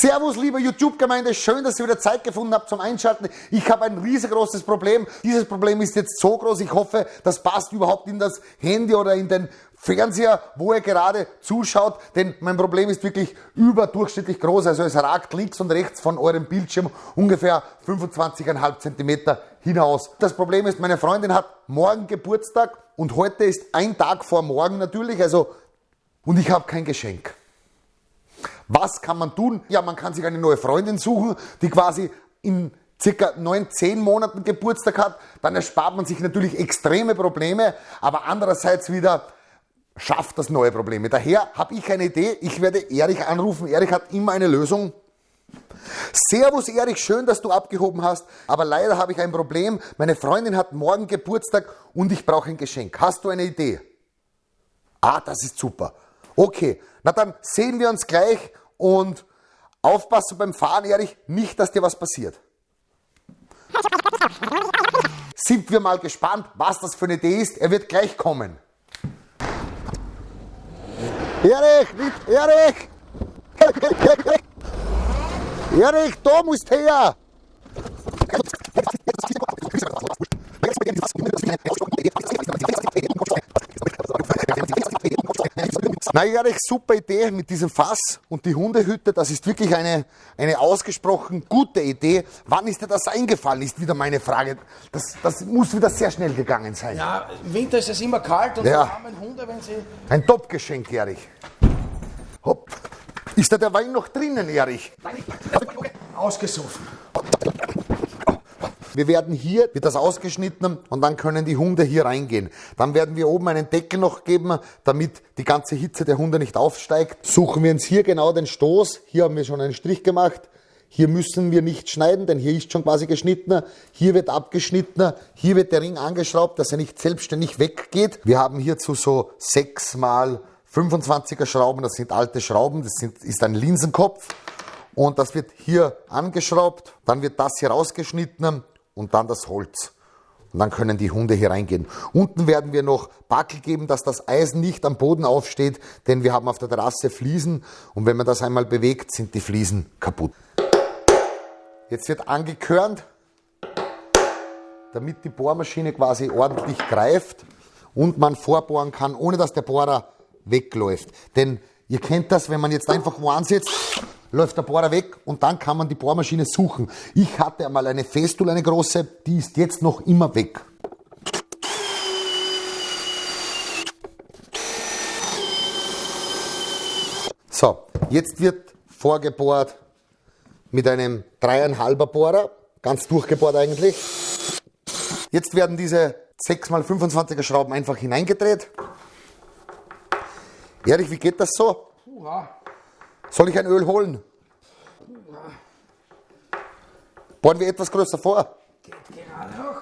Servus, liebe YouTube-Gemeinde, schön, dass ihr wieder Zeit gefunden habt zum Einschalten. Ich habe ein riesengroßes Problem. Dieses Problem ist jetzt so groß, ich hoffe, das passt überhaupt in das Handy oder in den Fernseher, wo ihr gerade zuschaut, denn mein Problem ist wirklich überdurchschnittlich groß. Also es ragt links und rechts von eurem Bildschirm ungefähr 25,5 cm hinaus. Das Problem ist, meine Freundin hat morgen Geburtstag und heute ist ein Tag vor morgen natürlich, also und ich habe kein Geschenk. Was kann man tun? Ja, man kann sich eine neue Freundin suchen, die quasi in circa neun, zehn Monaten Geburtstag hat. Dann erspart man sich natürlich extreme Probleme, aber andererseits wieder schafft das neue Probleme. Daher habe ich eine Idee. Ich werde Erich anrufen. Erich hat immer eine Lösung. Servus Erich, schön, dass du abgehoben hast, aber leider habe ich ein Problem. Meine Freundin hat morgen Geburtstag und ich brauche ein Geschenk. Hast du eine Idee? Ah, das ist super. Okay, na dann sehen wir uns gleich und aufpassen beim Fahren, Erich, nicht, dass dir was passiert. Sind wir mal gespannt, was das für eine Idee ist. Er wird gleich kommen. Erich, Erich! Erich, da musst her! Na Erich, super Idee mit diesem Fass und die Hundehütte, das ist wirklich eine, eine ausgesprochen gute Idee. Wann ist dir das eingefallen, ist wieder meine Frage. Das, das muss wieder sehr schnell gegangen sein. Ja, im Winter ist es immer kalt und Ja. die armen Hunde, wenn sie... Ein Top-Geschenk, Erich. Hopp. Ist da der Wein noch drinnen, Erich? Ausgesoffen. Wir werden hier, wird das ausgeschnitten und dann können die Hunde hier reingehen. Dann werden wir oben einen Deckel noch geben, damit die ganze Hitze der Hunde nicht aufsteigt. Suchen wir uns hier genau den Stoß. Hier haben wir schon einen Strich gemacht. Hier müssen wir nicht schneiden, denn hier ist schon quasi geschnitten. Hier wird abgeschnitten. Hier wird der Ring angeschraubt, dass er nicht selbstständig weggeht. Wir haben hierzu so 6 mal 25er Schrauben. Das sind alte Schrauben. Das sind, ist ein Linsenkopf. Und das wird hier angeschraubt. Dann wird das hier rausgeschnitten und dann das Holz. Und dann können die Hunde hier reingehen. Unten werden wir noch Backel geben, dass das Eisen nicht am Boden aufsteht, denn wir haben auf der Terrasse Fliesen und wenn man das einmal bewegt, sind die Fliesen kaputt. Jetzt wird angekörnt, damit die Bohrmaschine quasi ordentlich greift und man vorbohren kann, ohne dass der Bohrer wegläuft. Denn ihr kennt das, wenn man jetzt einfach wo ansetzt, läuft der Bohrer weg und dann kann man die Bohrmaschine suchen. Ich hatte einmal eine Festool, eine große, die ist jetzt noch immer weg. So, jetzt wird vorgebohrt mit einem dreieinhalber Bohrer, ganz durchgebohrt eigentlich. Jetzt werden diese 6x25er Schrauben einfach hineingedreht. Erich, wie geht das so? Hurra. Soll ich ein Öl holen? Bohren wir etwas größer vor.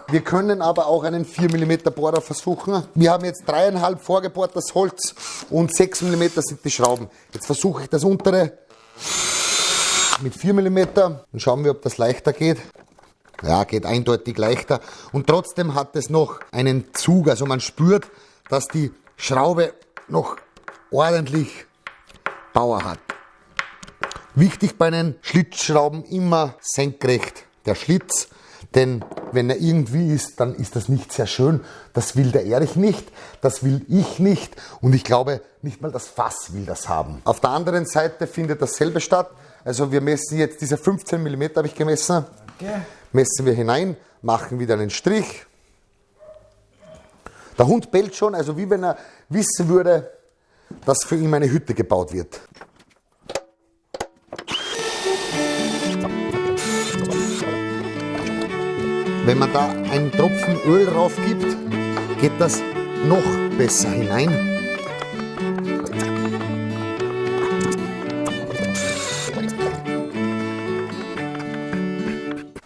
Wir können aber auch einen 4 mm Bohrer versuchen. Wir haben jetzt dreieinhalb vorgebohrtes Holz und 6 mm sind die Schrauben. Jetzt versuche ich das untere mit 4 mm und schauen wir, ob das leichter geht. Ja, geht eindeutig leichter. Und trotzdem hat es noch einen Zug. Also man spürt, dass die Schraube noch ordentlich Power hat. Wichtig bei den Schlitzschrauben immer senkrecht der Schlitz, denn wenn er irgendwie ist, dann ist das nicht sehr schön. Das will der Erich nicht, das will ich nicht und ich glaube, nicht mal das Fass will das haben. Auf der anderen Seite findet dasselbe statt. Also wir messen jetzt diese 15 mm habe ich gemessen. Okay. Messen wir hinein, machen wieder einen Strich. Der Hund bellt schon, also wie wenn er wissen würde, dass für ihn eine Hütte gebaut wird. Wenn man da einen Tropfen Öl drauf gibt, geht das noch besser hinein.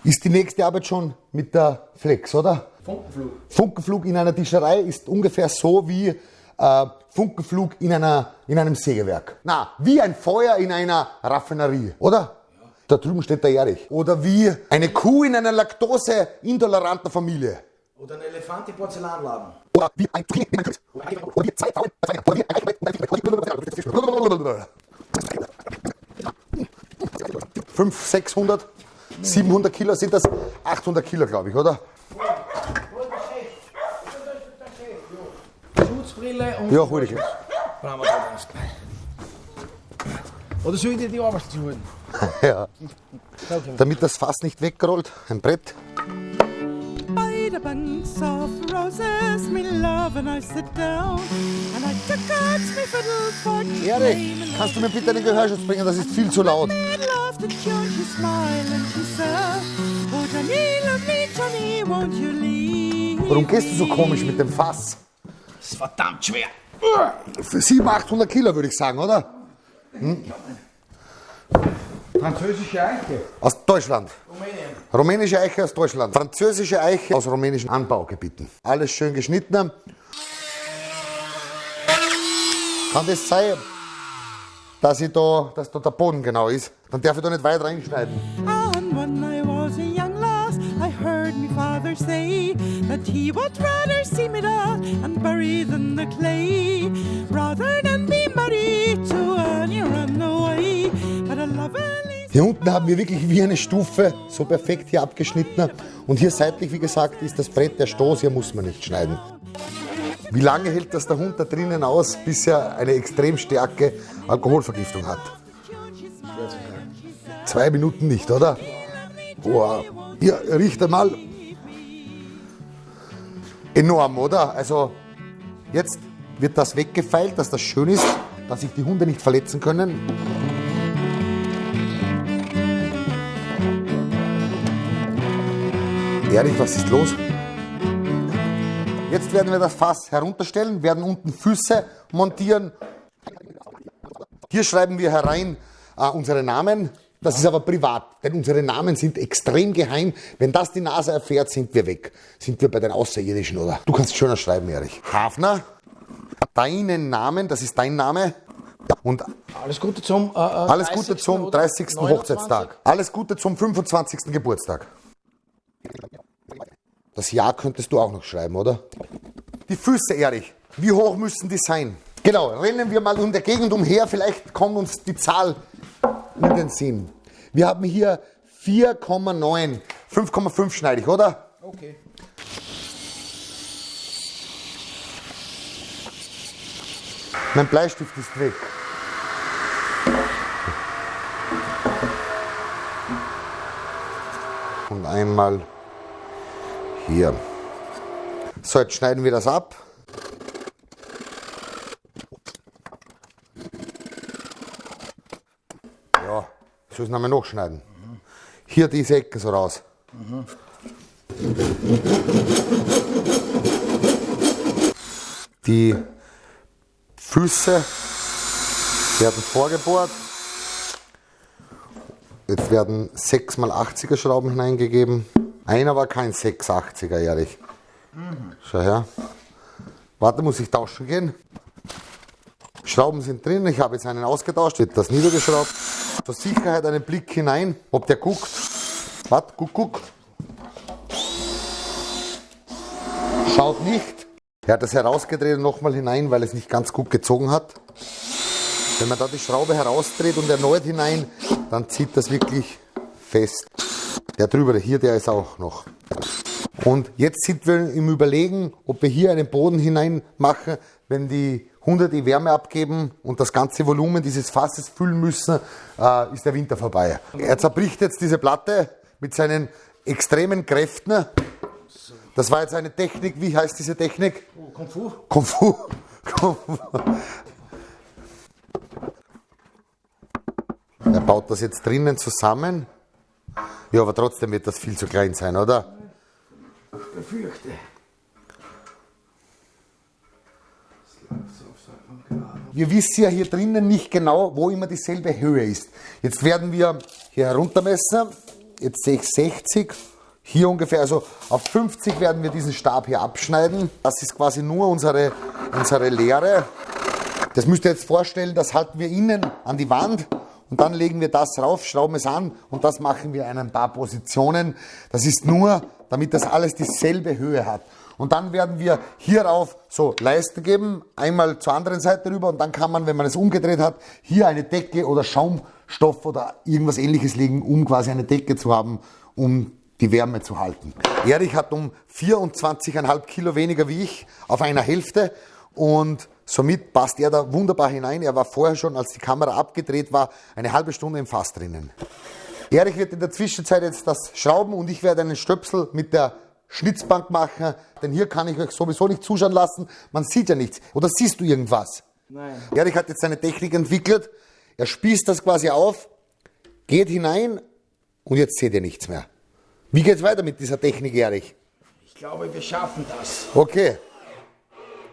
Ist die nächste Arbeit schon mit der Flex, oder? Funkenflug. Funkenflug in einer Tischerei ist ungefähr so wie äh, Funkenflug in, einer, in einem Sägewerk. Na, wie ein Feuer in einer Raffinerie, oder? Da drüben steht der Erich. Oder wie eine Kuh in einer laktoseintoleranten Familie. Oder ein Elefant im Porzellanladen. Oder wie ein Zucchini in einem. Oder wie zwei Frauen. Oder wie ein 500, 600, 700 Kilo sind das? 800 Kilo, glaube ich, oder? Schutzbrille und. Ja, hol ich. Brauchen wir. Oder soll ich dir die Arbeit holen? Ja. Damit das Fass nicht wegrollt, ein Brett. By the bunks of roses, me love, and I sit down, and I took out me fiddle for Erik, kannst du mir bitte den Gehörschutz bringen? Das ist viel zu laut. Oh? Warum gehst du so komisch mit dem Fass? Das ist verdammt schwer. Für 700, 800 Kilo würde ich sagen, oder? Französische Eiche. Aus Deutschland. Rumänien. Rumänische Eiche aus Deutschland. Französische Eiche aus rumänischen Anbaugebieten. Alles schön geschnitten. Kann das sein, dass, ich da, dass da der Boden genau ist? Dann darf ich da nicht weit reinschneiden. And when I was a young lass, I heard me father say that he would rather see me dead and buried in the clay, rather than be married to any Hier unten haben wir wirklich wie eine Stufe so perfekt hier abgeschnitten. Und hier seitlich, wie gesagt, ist das Brett der Stoß. Hier muss man nicht schneiden. Wie lange hält das der Hund da drinnen aus, bis er eine extrem starke Alkoholvergiftung hat? Zwei Minuten nicht, oder? Wow. Hier, riecht einmal. Enorm, oder? Also, jetzt wird das weggefeilt, dass das schön ist, dass sich die Hunde nicht verletzen können. Erich, was ist los? Jetzt werden wir das Fass herunterstellen, werden unten Füße montieren. Hier schreiben wir herein äh, unsere Namen. Das ist aber privat, denn unsere Namen sind extrem geheim. Wenn das die Nase erfährt, sind wir weg. Sind wir bei den Außerirdischen, oder? Du kannst schöner schreiben, Erich. Hafner, deinen Namen, das ist dein Name. Und Alles Gute zum. Äh, alles 30. Gute zum oder 30. 29. Hochzeitstag. Alles Gute zum 25. Geburtstag. Das Jahr könntest du auch noch schreiben, oder? Die Füße, Erich. Wie hoch müssen die sein? Genau, rennen wir mal in der Gegend umher, vielleicht kommt uns die Zahl in den Sinn. Wir haben hier 4,9. 5,5 schneide ich, oder? Okay. Mein Bleistift ist weg. Und einmal hier. So, jetzt schneiden wir das ab. Ja, so ist noch schneiden. Hier diese Ecken so raus. Die Füße werden vorgebohrt. Jetzt werden 6 mal 80er Schrauben hineingegeben. Einer war kein 680er, ehrlich. Schau her. Warte, muss ich tauschen gehen? Schrauben sind drin, ich habe jetzt einen ausgetauscht, wird das niedergeschraubt. Zur Sicherheit einen Blick hinein, ob der guckt. Warte, guck, guck. Schaut nicht. Er hat das herausgedreht und nochmal hinein, weil es nicht ganz gut gezogen hat. Wenn man da die Schraube herausdreht und erneut hinein, dann zieht das wirklich fest. Der drüber, hier, der ist auch noch. Und jetzt sind wir im Überlegen, ob wir hier einen Boden hinein machen, wenn die Hunde die Wärme abgeben und das ganze Volumen dieses Fasses füllen müssen, äh, ist der Winter vorbei. Er zerbricht jetzt diese Platte mit seinen extremen Kräften. Das war jetzt eine Technik, wie heißt diese Technik? Oh, Kung Fu. Kung Fu. Kung Fu. Er baut das jetzt drinnen zusammen. Ja, aber trotzdem wird das viel zu klein sein, oder? Befürchte. Wir wissen ja hier drinnen nicht genau, wo immer dieselbe Höhe ist. Jetzt werden wir hier heruntermessen. Jetzt sehe ich 60. Hier ungefähr, also auf 50 werden wir diesen Stab hier abschneiden. Das ist quasi nur unsere, unsere Leere. Das müsst ihr jetzt vorstellen, das halten wir innen an die Wand und dann legen wir das rauf, schrauben es an und das machen wir in ein paar Positionen. Das ist nur, damit das alles dieselbe Höhe hat. Und dann werden wir hierauf so Leisten geben, einmal zur anderen Seite rüber und dann kann man, wenn man es umgedreht hat, hier eine Decke oder Schaum, Stoff oder irgendwas ähnliches legen, um quasi eine Decke zu haben, um die Wärme zu halten. Erich hat um 24,5 Kilo weniger wie ich auf einer Hälfte und somit passt er da wunderbar hinein. Er war vorher schon, als die Kamera abgedreht war, eine halbe Stunde im Fass drinnen. Erich wird in der Zwischenzeit jetzt das schrauben und ich werde einen Stöpsel mit der Schnitzbank machen, denn hier kann ich euch sowieso nicht zuschauen lassen. Man sieht ja nichts. Oder siehst du irgendwas? Nein. Erich hat jetzt seine Technik entwickelt. Er spießt das quasi auf, geht hinein und jetzt seht ihr nichts mehr. Wie geht's weiter mit dieser Technik, Erich? Ich glaube, wir schaffen das. Okay.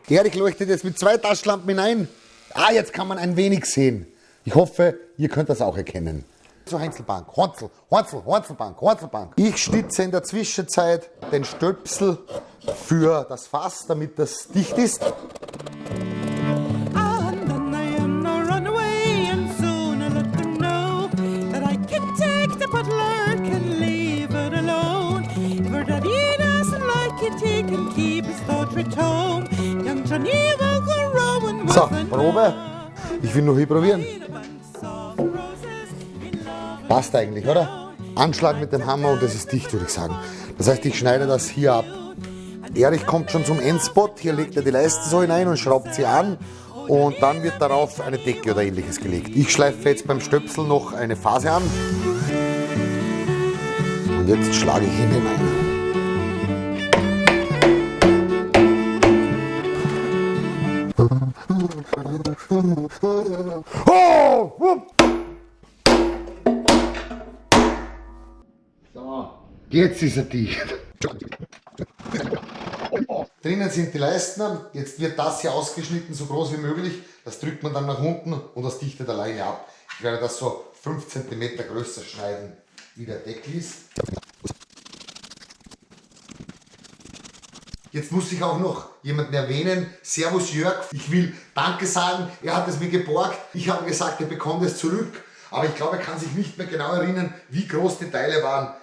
Erich leuchtet jetzt mit zwei Taschenlampen hinein. Ah, jetzt kann man ein wenig sehen. Ich hoffe, ihr könnt das auch erkennen. Zur Heinzelbank. Hornzel, Hornzel, Hornzelbank, Hornzelbank. Ich stütze in der Zwischenzeit den Stöpsel für das Fass, damit das dicht ist. And then I am no run away, and soon I let them know that I can take the butler, can leave it alone. If her daddy doesn't like it, he can keep his daughter at So, Probe. Ich will nur hier probieren. Passt eigentlich, oder? Anschlag mit dem Hammer und es ist dicht, würde ich sagen. Das heißt, ich schneide das hier ab. Erich kommt schon zum Endspot. Hier legt er die Leiste so hinein und schraubt sie an. Und dann wird darauf eine Decke oder ähnliches gelegt. Ich schleife jetzt beim Stöpsel noch eine Phase an. Und jetzt schlage ich ihn hinein. Oh! Wupp! Jetzt ist er dicht. Drinnen sind die Leisten. Jetzt wird das hier ausgeschnitten, so groß wie möglich. Das drückt man dann nach unten und das dichtet alleine ab. Ich werde das so 5 cm größer schneiden, wie der Deckel ist. Jetzt muss ich auch noch jemanden erwähnen. Servus Jörg. Ich will Danke sagen. Er hat es mir geborgt. Ich habe gesagt, er bekommt es zurück. Aber ich glaube, er kann sich nicht mehr genau erinnern, wie groß die Teile waren.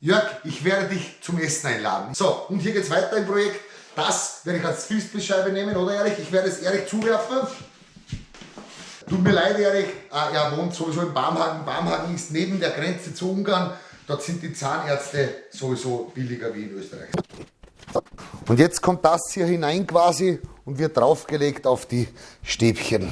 Jörg, ich werde dich zum Essen einladen. So, und hier geht es weiter im Projekt. Das werde ich als Frisbeescheibe nehmen, oder Erich? Ich werde es Erich zuwerfen. Tut mir leid, Erich. Ah, er wohnt sowieso in Barmhagen. Barmhagen ist neben der Grenze zu Ungarn. Dort sind die Zahnärzte sowieso billiger wie in Österreich. Und jetzt kommt das hier hinein quasi und wird draufgelegt auf die Stäbchen.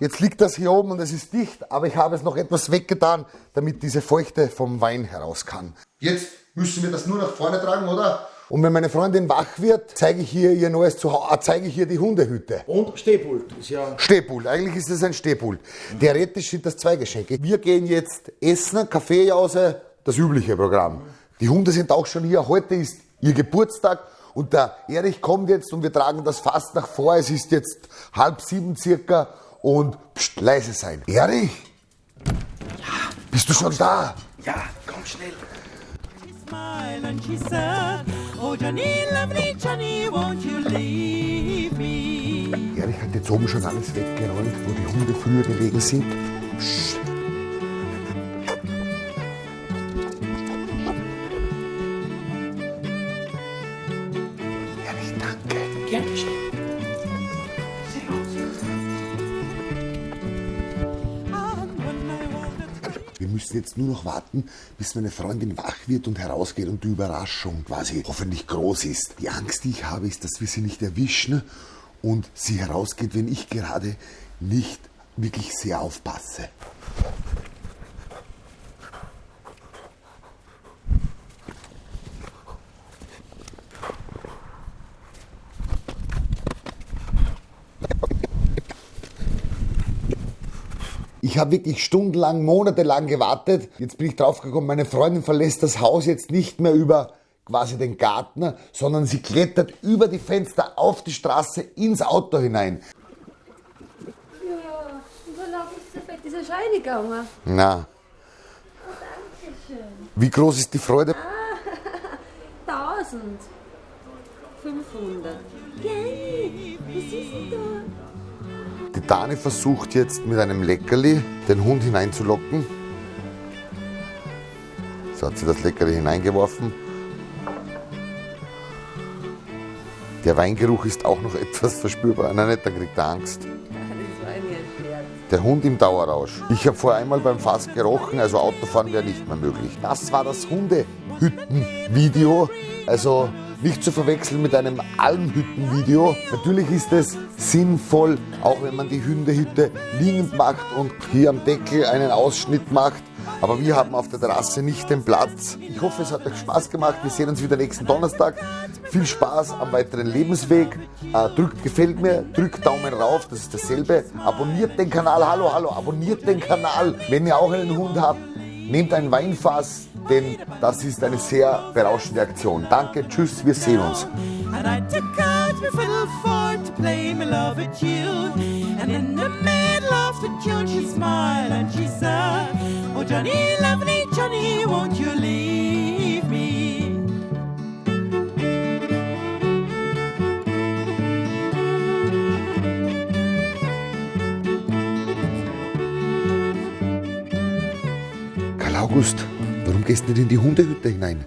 Jetzt liegt das hier oben und es ist dicht, aber ich habe es noch etwas weggetan, damit diese Feuchte vom Wein heraus kann. Jetzt müssen wir das nur nach vorne tragen, oder? Und wenn meine Freundin wach wird, zeige ich hier ihr neues Zuhause, zeige ich hier die Hundehütte. Und Stehpult ist ja. Stehpult, eigentlich ist es ein Stehpult. Theoretisch sind das zwei Geschenke. Wir gehen jetzt essen, Kaffeejause, das übliche Programm. Die Hunde sind auch schon hier. Heute ist ihr Geburtstag und der Erich kommt jetzt und wir tragen das fast nach vor. Es ist jetzt halb sieben circa und pst, leise sein. Erich? Ja. Bist du schon da? Ja, komm schnell. Erich hat jetzt oben schon alles weggeräumt, wo die Hunde früher gelegen sind. Psst. Wanted Wir müssen jetzt nur noch warten, bis meine Freundin wach wird und herausgeht und die Überraschung quasi hoffentlich groß ist. Die Angst, die ich habe, ist, dass wir sie nicht erwischen und sie herausgeht, wenn ich gerade nicht wirklich sehr aufpasse. Ich habe wirklich stundenlang, monatelang gewartet. Jetzt bin ich draufgekommen, meine Freundin verlässt das Haus jetzt nicht mehr über quasi den Garten, sondern sie klettert über die Fenster auf die Straße ins Auto hinein. Ja, und so ist es bei dieser Scheide gegangen. Na, Oh, danke schön. wie groß ist die Freude? 1000. 500. Gell? Was ist denn da? Die Dani versucht jetzt mit einem Leckerli den Hund hineinzulocken. So hat sie das Leckerli hineingeworfen. Der Weingeruch ist auch noch etwas verspürbar. Nein, nicht, dann kriegt er Angst. Der Hund im Dauerrausch. Ich habe vor einmal beim Fass gerochen, also Autofahren wäre nicht mehr möglich. Das war das Hundehütten-Video. Also nicht zu verwechseln mit einem Almhütten-Video. Natürlich ist es sinnvoll, auch wenn man die Hundehütte liegend macht und hier am Deckel einen Ausschnitt macht. Aber wir haben auf der Terrasse nicht den Platz. Ich hoffe, es hat euch Spaß gemacht. Wir sehen uns wieder nächsten Donnerstag. Viel Spaß am weiteren Lebensweg. Äh, drückt gefällt mir, drückt Daumen rauf, das ist dasselbe. Abonniert den Kanal, hallo, hallo, abonniert den Kanal. Wenn ihr auch einen Hund habt, nehmt ein Weinfass, denn das ist eine sehr berauschende Aktion. Danke, tschüss, wir sehen uns. And I took out my fiddle August, warum gehst du nicht in die Hundehütte hinein?